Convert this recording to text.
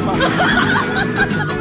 Ha ha ha ha ha!